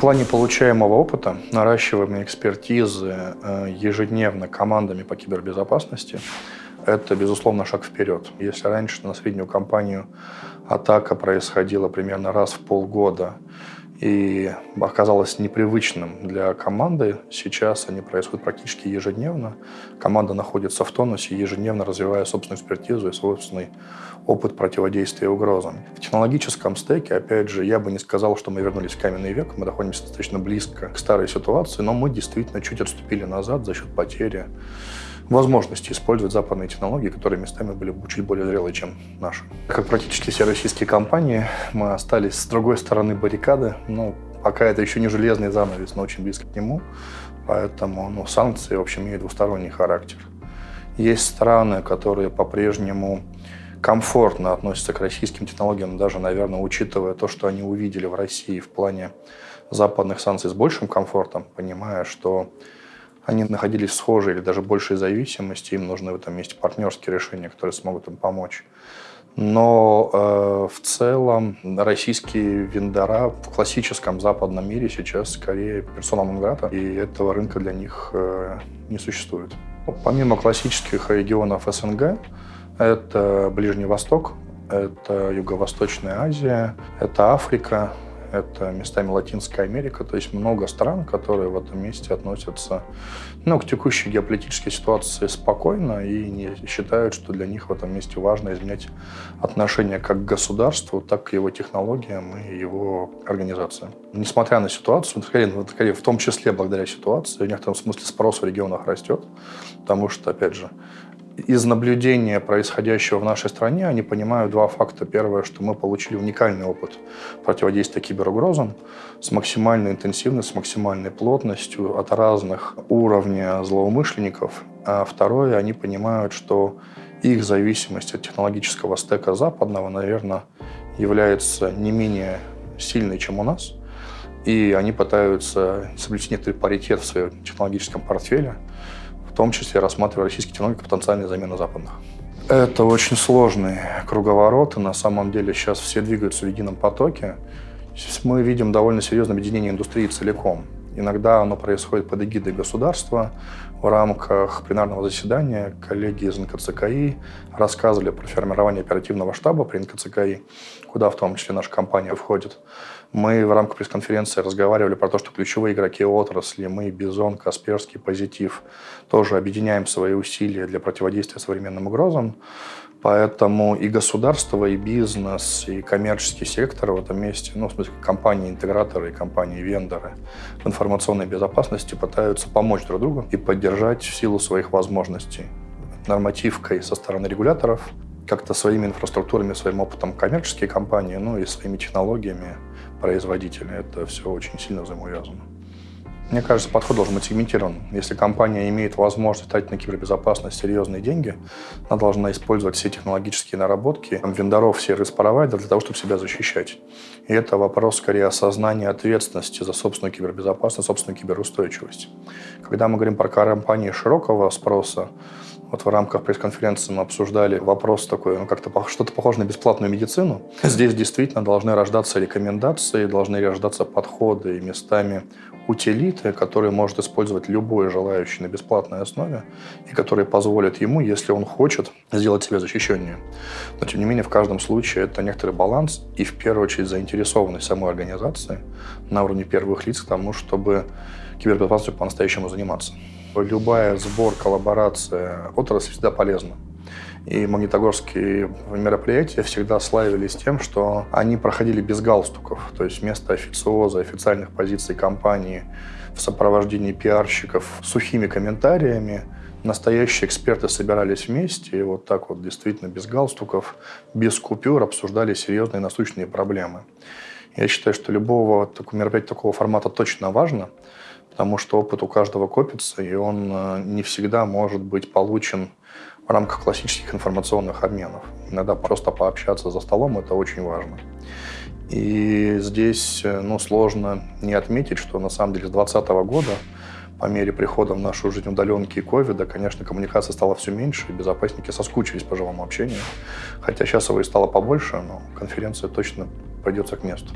плане получаемого опыта, наращиваемой экспертизы э, ежедневно командами по кибербезопасности, это, безусловно, шаг вперед. Если раньше на среднюю компанию атака происходила примерно раз в полгода и оказалось непривычным для команды, сейчас они происходят практически ежедневно. Команда находится в тонусе, ежедневно развивая собственную экспертизу и собственный опыт противодействия угрозам. В технологическом стеке, опять же, я бы не сказал, что мы вернулись в каменный век, мы находимся достаточно близко к старой ситуации, но мы действительно чуть отступили назад за счет потери возможности использовать западные технологии, которые местами были чуть более зрелые, чем наши. Как практически все российские компании, мы остались с другой стороны баррикады. Ну, пока это еще не железный занавес, но очень близко к нему. Поэтому ну, санкции, в общем, имеют двусторонний характер. Есть страны, которые по-прежнему комфортно относятся к российским технологиям, даже, наверное, учитывая то, что они увидели в России в плане западных санкций с большим комфортом, понимая, что они находились в схожей или даже большей зависимости, им нужны в этом месте партнерские решения, которые смогут им помочь. Но э, в целом российские вендора в классическом западном мире сейчас скорее персона нон и этого рынка для них э, не существует. Помимо классических регионов СНГ, это Ближний Восток, это Юго-Восточная Азия, это Африка, это местами Латинская Америка, то есть много стран, которые в этом месте относятся ну, к текущей геополитической ситуации спокойно и не считают, что для них в этом месте важно изменять отношение как к государству, так к его технологиям и его организациям. Несмотря на ситуацию, скорее в том числе благодаря ситуации, в некотором смысле спрос в регионах растет, потому что, опять же, из наблюдения происходящего в нашей стране они понимают два факта. Первое, что мы получили уникальный опыт противодействия киберугрозам с максимальной интенсивностью, с максимальной плотностью от разных уровней злоумышленников. А второе, они понимают, что их зависимость от технологического стека западного, наверное, является не менее сильной, чем у нас. И они пытаются соблюсти некоторый паритет в своем технологическом портфеле, том числе рассматривая российские технологии как потенциальную замену западных. Это очень сложный круговорот, и на самом деле сейчас все двигаются в едином потоке. Мы видим довольно серьезное объединение индустрии целиком. Иногда оно происходит под эгидой государства. В рамках пленарного заседания коллеги из НКЦКИ рассказывали про формирование оперативного штаба при НКЦКИ, куда в том числе наша компания входит. Мы в рамках пресс-конференции разговаривали про то, что ключевые игроки отрасли, мы, Бизон, Касперский, Позитив, тоже объединяем свои усилия для противодействия современным угрозам. Поэтому и государство, и бизнес, и коммерческий сектор в этом месте, ну, в смысле, компании-интеграторы и компании-вендоры в информационной безопасности пытаются помочь друг другу и поддержать в силу своих возможностей нормативкой со стороны регуляторов, как-то своими инфраструктурами, своим опытом коммерческие компании, ну и своими технологиями производители. Это все очень сильно взаимоувязано. Мне кажется, подход должен быть сегментирован. Если компания имеет возможность тратить на кибербезопасность серьезные деньги, она должна использовать все технологические наработки вендоров, сервис-провайдеров для того, чтобы себя защищать. И это вопрос скорее осознания ответственности за собственную кибербезопасность, собственную киберустойчивость. Когда мы говорим про компании широкого спроса, вот в рамках пресс-конференции мы обсуждали вопрос такой, ну как-то что-то похоже на бесплатную медицину. Здесь действительно должны рождаться рекомендации, должны рождаться подходы и местами утилиты, которые может использовать любой желающий на бесплатной основе и которые позволят ему, если он хочет, сделать себя защищеннее. Но, тем не менее, в каждом случае это некоторый баланс и, в первую очередь, заинтересованность самой организации на уровне первых лиц к тому, чтобы кибербезопасностью по-настоящему заниматься. Любая сбор, коллаборация отрасли всегда полезна. И магнитогорские мероприятия всегда славились тем, что они проходили без галстуков. То есть вместо официоза, официальных позиций компании в сопровождении пиарщиков сухими комментариями настоящие эксперты собирались вместе и вот так вот действительно без галстуков, без купюр обсуждали серьезные насущные проблемы. Я считаю, что любого мероприятия такого формата точно важно, потому что опыт у каждого копится, и он э, не всегда может быть получен в рамках классических информационных обменов. Иногда просто пообщаться за столом – это очень важно. И здесь э, ну, сложно не отметить, что на самом деле с 2020 года по мере прихода в нашу жизнь удаленки и ковида, конечно, коммуникация стала все меньше, и безопасники соскучились по живому общению. Хотя сейчас его и стало побольше, но конференция точно придется к месту.